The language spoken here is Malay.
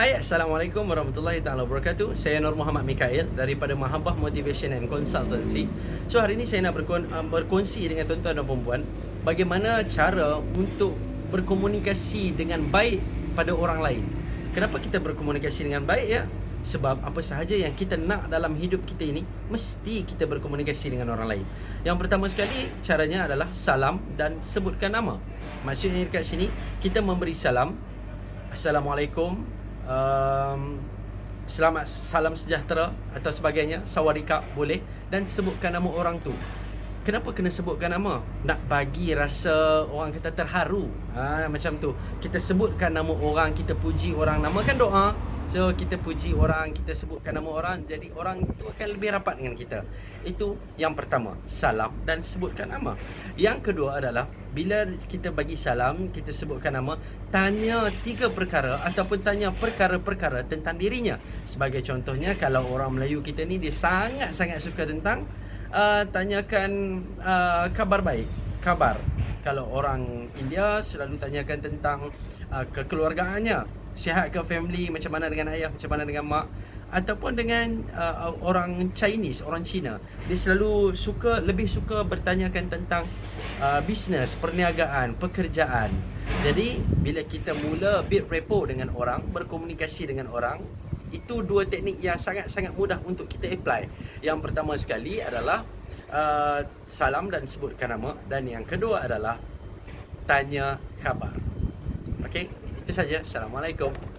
Hai, Assalamualaikum warahmatullahi taala wabarakatuh. Saya Nur Muhammad Mikael daripada Mahabbah Motivation and Consultancy. So hari ini saya nak berkon- uh, berkongsi dengan tuan-tuan dan puan bagaimana cara untuk berkomunikasi dengan baik pada orang lain. Kenapa kita berkomunikasi dengan baik ya? Sebab apa sahaja yang kita nak dalam hidup kita ini mesti kita berkomunikasi dengan orang lain. Yang pertama sekali caranya adalah salam dan sebutkan nama. Maksudnya dekat sini kita memberi salam Assalamualaikum um, Selamat salam sejahtera Atau sebagainya. Sawadika boleh. Dan sebutkan nama orang tu. Kenapa kena sebutkan nama? Nak bagi rasa orang kata terharu. Ha, Macam tu. Kita sebutkan nama orang Kita puji orang Nama. Kan doa So kita puji orang Kita sebutkan nama orang. Jadi orang itu akan lebih rapat dengan kita. Itu yang pertama Salam dan sebutkan nama. Yang kedua adalah Bila kita bagi salam Kita sebutkan nama Tanya tiga perkara Ataupun tanya perkara-perkara Tentang dirinya. Sebagai contohnya Kalau orang Melayu kita ni Dia sangat-sangat suka tentang uh, Tanyakan uh, Kabar baik Kabar. Kalau orang India Selalu tanyakan tentang uh, Kekeluargaannya sihat ke family macam mana dengan ayah macam mana dengan mak ataupun dengan uh, orang Chinese orang Cina dia selalu suka lebih suka bertanyakan tentang uh, bisnes perniagaan pekerjaan. Jadi bila kita mula build rapport dengan orang berkomunikasi dengan orang itu dua teknik yang sangat-sangat mudah untuk kita apply. Yang pertama sekali adalah uh, salam dan sebutkan nama. Dan yang kedua adalah tanya khabar. Okey itu saja. Assalamualaikum.